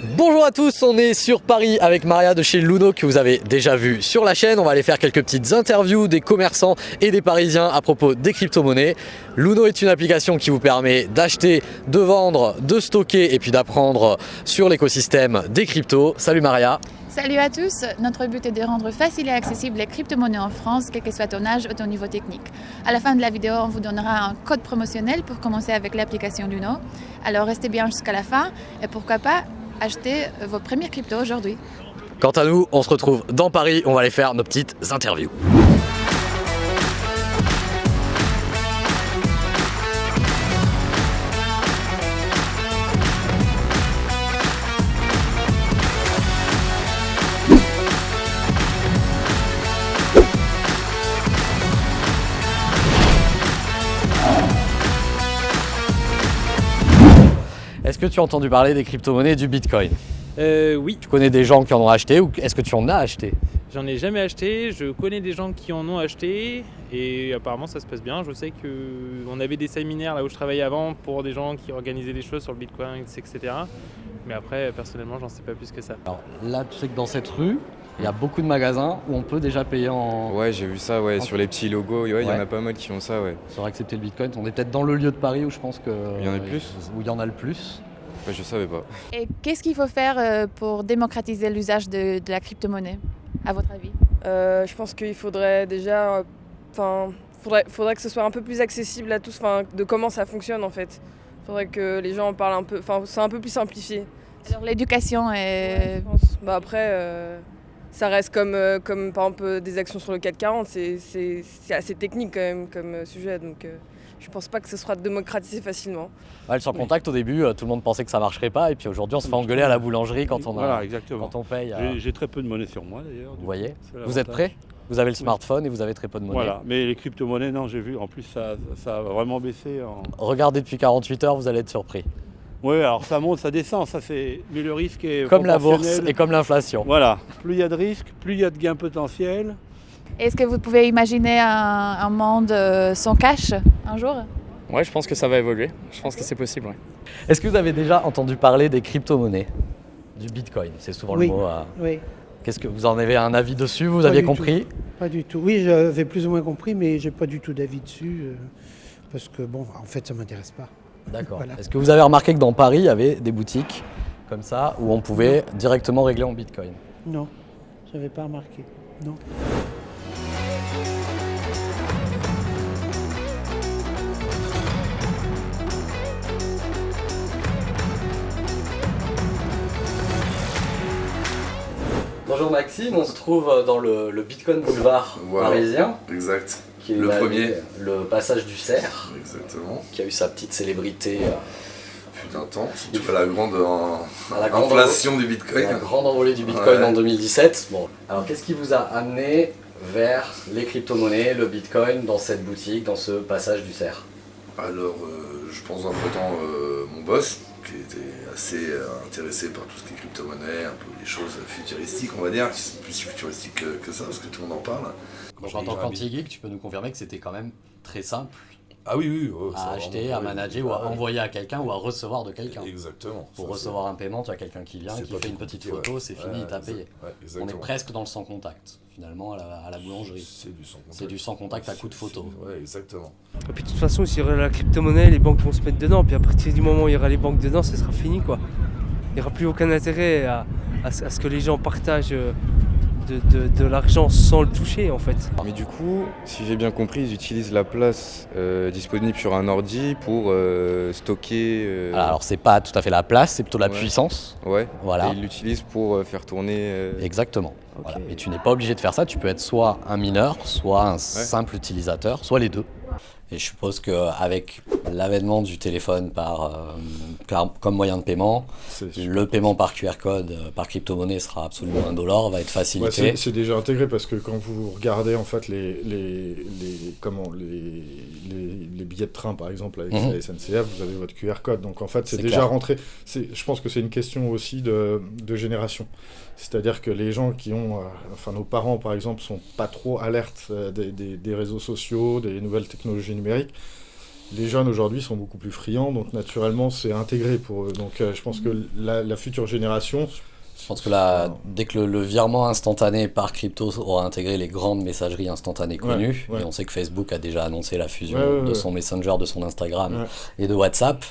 Bonjour à tous, on est sur Paris avec Maria de chez Luno que vous avez déjà vu sur la chaîne. On va aller faire quelques petites interviews des commerçants et des parisiens à propos des crypto-monnaies. Luno est une application qui vous permet d'acheter, de vendre, de stocker et puis d'apprendre sur l'écosystème des cryptos. Salut Maria Salut à tous, notre but est de rendre facile et accessible les crypto-monnaies en France, quel que soit ton âge ou ton niveau technique. À la fin de la vidéo, on vous donnera un code promotionnel pour commencer avec l'application Luno. Alors restez bien jusqu'à la fin et pourquoi pas acheter vos premières cryptos aujourd'hui. Quant à nous, on se retrouve dans Paris, on va aller faire nos petites interviews. Est-ce que tu as entendu parler des crypto-monnaies et du Bitcoin? Euh, oui, Tu connais des gens qui en ont acheté ou est-ce que tu en as acheté? J'en ai jamais acheté. Je connais des gens qui en ont acheté et apparemment ça se passe bien. Je sais que on avait des séminaires là où je travaillais avant pour des gens qui organisaient des choses sur le Bitcoin, etc. Mais après, personnellement, j'en sais pas plus que ça. Alors là, tu sais que dans cette rue, il y a beaucoup de magasins où on peut déjà payer en... Ouais, j'ai vu ça, ouais, En- sur les petits logos, ouais, il y en a pas mal qui font ça, ouais. sur accepter le Bitcoin. On est peut-être dans le lieu de Paris où je pense que... Il y en a le plus Où il y en a le plus. Je savais pas. Et qu'est-ce qu'il faut faire euh, pour démocratiser l'usage de, de la crypto-monnaie, à votre avis? Euh, je pense qu'il faudrait déjà, euh, enfin, faudrait, faudrait que ce soit un peu plus accessible à tous, enfin, de comment ça fonctionne en fait. Faudrait que les gens en parlent un peu, enfin, c'est un peu plus simplifié. Alors l'éducation est... pense. Bah après, euh, ça reste comme, euh, comme par exemple euh, des actions sur le 440, c'est, assez technique quand même comme euh, sujet, donc euh, je pense pas que ce sera démocratisé facilement. Ouais, sans contact au début, euh, tout le monde pensait que ça marcherait pas et puis aujourd'hui on se fait engueuler à la boulangerie quand on, a- Voilà, exactement. quand on paye. euh, J'ai- très peu de monnaie sur moi d'ailleurs. Vous voyez Vous êtes prêts Vous avez le smartphone et vous avez très peu de monnaie. Voilà, mais les crypto-monnaies, non, j'ai vu. En plus, ça, ça a vraiment baissé. En... Regardez depuis 48 heures, vous allez être surpris. Oui, alors ça monte, ça descend, ça c'est. Mais le risque est. Comme la bourse et comme l'inflation. Voilà, plus il y a de risques, plus il y a de gains potentiels. Est-ce que vous pouvez imaginer un, un monde euh, sans cash? Un jour Ouais, je pense que ça va évoluer. Je pense que c'est possible. ouais. Est-ce que vous avez déjà entendu parler des crypto-monnaies? Du Bitcoin, c'est souvent Oui. le mot. euh, Oui, Qu'est-ce que vous en avez un avis dessus Vous Pas aviez compris? pas du tout. Oui, j'avais plus ou moins compris, mais j'ai pas du tout d'avis dessus. euh, parce que, bon, en fait, ça m'intéresse pas. D'accord. Voilà. Est-ce que vous avez remarqué que dans Paris, il y avait des boutiques comme ça où on pouvait directement régler en Bitcoin? Non, j'avais pas remarqué. Non. Bonjour Maxime, on se trouve dans le, le Bitcoin Boulevard parisien, Exact, qui est Le premier. le passage du cerf, exactement. qui a eu sa petite célébrité euh, Fut un temps, surtout à la grande en- à la grande, inflation du bitcoin. la grande envolée du Bitcoin Ouais. en 2017. Bon, alors qu'est-ce qui vous a amené vers les crypto-monnaies, le Bitcoin, dans cette boutique, dans ce passage du cerf? Alors, euh, je pense entre temps mon boss, qui était assez euh, intéressé par tout ce qui est crypto-monnaie, un peu les choses futuristiques, on va dire, qui sont plus futuristiques que, que ça, parce que tout le monde en parle. Quand j'entends Quantigeek, tu peux nous confirmer que c'était quand même très simple Ah oui, oui, oh, à acheter, vraiment- à manager ou à Ah ouais. envoyer à quelqu'un ou à recevoir de quelqu'un. Exactement. Pour Ça, recevoir un paiement, tu as quelqu'un qui vient, qui fait une petite photo, ouais. c'est fini, Ouais, il t'a exact- payé. ouais, On est presque dans le sans contact, finalement, à la, à la boulangerie. C'est du sans contact. C'est du sans contact à coup de photo. Ouais, exactement. Et puis de toute façon, s'il y aura la crypto-monnaie, les banques vont se mettre dedans. Puis à partir du moment où il y aura les banques dedans, ce sera fini quoi. Il n'y aura plus aucun intérêt à, à ce à ce que les gens partagent euh, de, de- de l'argent sans le toucher en fait. Mais du coup, si j'ai bien compris, ils utilisent la place euh, disponible sur un ordi pour euh, stocker. euh, Alors c'est pas tout à fait la place, c'est plutôt la Ouais. puissance. ouais. Voilà. Et ils l'utilisent pour euh, faire tourner. euh, Exactement. Voilà. Et tu n'es pas obligé de faire ça, tu peux être soit un mineur, soit un simple utilisateur, soit les deux. Et je suppose qu'avec l'avènement du téléphone par, euh, car- comme moyen de paiement, le paiement par QR code, euh, par crypto-monnaie sera absolument indolore, va être Ouais, facilité. c'est c'est déjà intégré parce que quand vous regardez en fait les, les, les- comment, les, les, billets de train par exemple avec Mhm. la SNCF, vous avez votre QR code. Donc en fait c'est déjà clair. rentré. Je pense que c'est une question aussi de, de génération. C'est-à-dire que les gens qui ont, euh, enfin nos parents par exemple, sont pas trop alertes euh, des, des- des réseaux sociaux, des nouvelles technologies les jeunes aujourd'hui sont beaucoup plus friands, donc naturellement c'est intégré pour eux. Donc je pense que la future génération, je pense que là, dès que le, virement instantané par crypto aura intégré les grandes messageries instantanées connues, et on sait que Facebook a déjà annoncé la fusion de son Messenger, de son Instagram et de WhatsApp,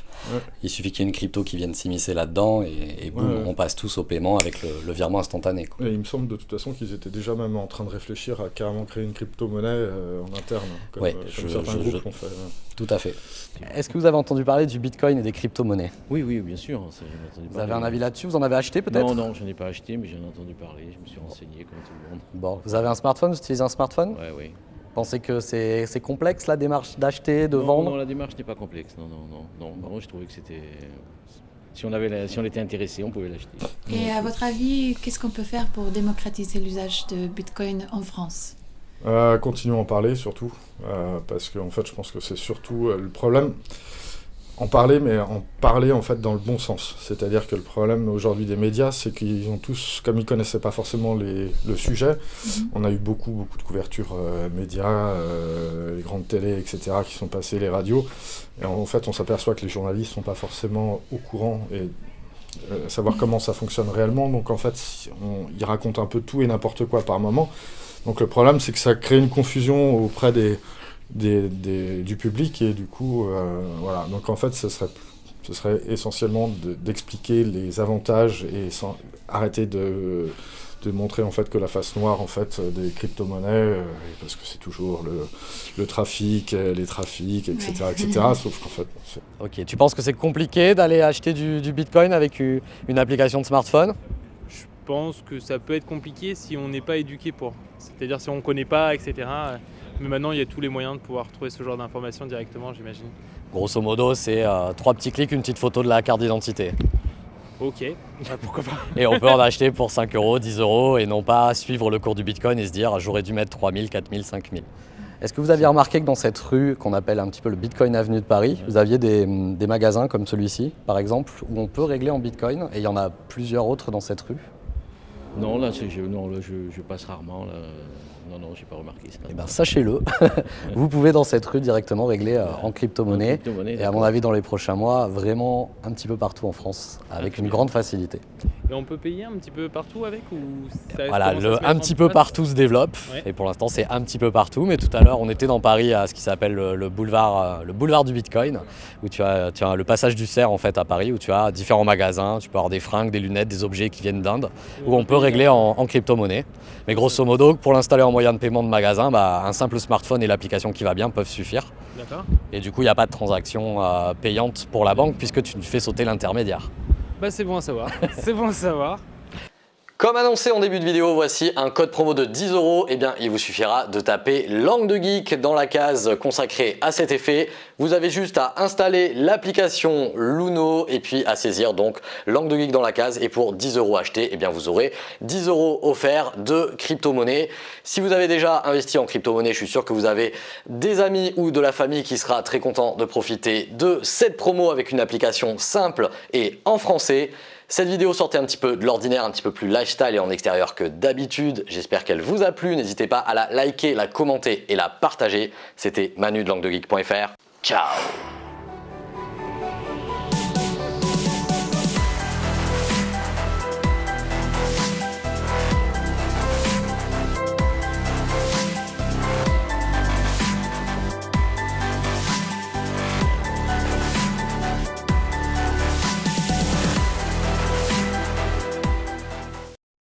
il suffit qu'il y ait une crypto qui vienne s'immiscer là-dedans et, boum, on passe tous au paiement avec le, virement instantané. il me semble de toute façon qu'ils étaient déjà même en train de réfléchir à carrément créer une crypto-monnaie euh, en interne, comme, euh, certains groupes l'ont fait. Tout à fait. Est-ce que vous avez entendu parler du Bitcoin et des crypto-monnaies? Oui, oui, bien sûr. Vous avez un avis là-dessus? Vous en avez acheté peut-être? Non, non, je n'ai pas acheté, mais j'en ai entendu parler. Je me suis renseigné comme tout le monde. Bon, vous avez un smartphone Vous utilisez un smartphone Oui, oui. Pensez que c'est complexe la démarche d'acheter, de vendre Non, la démarche n'est pas complexe. Non, non, non. non. Moi, je trouvais que c'était. Si on, avait si on était intéressé, on pouvait l'acheter. Et à votre avis, qu'est-ce qu'on peut faire pour démocratiser l'usage de Bitcoin en France? Euh, continuons à en parler surtout, euh, parce qu'en en fait je pense que c'est surtout euh, le problème, en parler, mais en parler en fait dans le bon sens. C'est-à-dire que le problème aujourd'hui des médias, c'est qu'ils ont tous, comme ils connaissaient pas forcément les, le sujet, mhm. on a eu beaucoup beaucoup de couverture médias, les grandes télés, etc. qui sont passées, les radios, et en fait on s'aperçoit que les journalistes sont pas forcément au courant et savoir comment ça fonctionne réellement. Donc en fait, ils racontent un peu tout et n'importe quoi par moment. Donc le problème, c'est que ça crée une confusion auprès des, du public et du coup, euh, voilà. Donc en fait, ce serait, ce serait essentiellement d'expliquer les avantages et sans, arrêter de, de, montrer en fait que la face noire en fait des crypto-monnaies, euh, parce que c'est toujours le, le, trafic, les trafics, etc., etc. Sauf qu'en fait, ok. Tu penses que c'est compliqué d'aller acheter du, du Bitcoin avec une application de smartphone? Je pense que ça peut être compliqué si on n'est pas éduqué pour. C'est-à-dire si on ne connaît pas, etc. Mais maintenant, il y a tous les moyens de pouvoir trouver ce genre d'informations directement, j'imagine. Grosso modo, c'est euh, trois petits clics, une petite photo de la carte d'identité. Ok, bah, pourquoi pas. et on peut en acheter pour 5 euros, 10 euros et non pas suivre le cours du Bitcoin et se dire j'aurais dû mettre 3000, 4000, 5000. Est-ce que vous aviez remarqué que dans cette rue qu'on appelle un petit peu le Bitcoin Avenue de Paris, vous aviez des, magasins comme celui-ci, par exemple, où on peut régler en Bitcoin et il y en a plusieurs autres dans cette rue? Non, là, je, non, là, je, passe rarement. Là. Non, non, j'ai pas remarqué ça. Eh ben, sachez-le, vous pouvez dans cette rue directement régler euh, en crypto-monnaie. et à mon avis, dans les prochains mois, vraiment un petit peu partout en France, avec une grande facilité. Et on peut payer un petit peu partout avec ou Voilà, le un petit peu partout se développe. Et pour l'instant, c'est un petit peu partout. Mais tout à l'heure, on était dans Paris à ce qui s'appelle le, boulevard, euh, le boulevard du Bitcoin, où tu as, tu as le passage du cerf en fait à Paris, où tu as différents magasins. Tu peux avoir des fringues, des lunettes, des objets qui viennent d'Inde, où on peut régler en, en crypto-monnaie. Mais grosso modo, pour l'installer en moyen de paiement de magasin, bah, un simple smartphone et l'application qui va bien peuvent suffire. Et du coup, il n'y a pas de transaction euh, payante pour la banque puisque tu fais sauter l'intermédiaire. Bah c'est bon à savoir, c'est bon à savoir. Comme annoncé en début de vidéo, voici un code promo de 10 euros. Eh bien, il vous suffira de taper langue de geek dans la case consacrée à cet effet. Vous avez juste à installer l'application Luno et puis à saisir donc langue de geek dans la case. Et pour 10 euros achetés, eh bien, vous aurez 10 euros offerts de crypto-monnaie. Si vous avez déjà investi en crypto-monnaie, je suis sûr que vous avez des amis ou de la famille qui sera très content de profiter de cette promo avec une application simple et en français. Cette vidéo sortait un petit peu de l'ordinaire, un petit peu plus lifestyle et en extérieur que d'habitude. J'espère qu'elle vous a plu. N'hésitez pas à la liker, la commenter et la partager. C'était Manu de languedegeek.fr. Ciao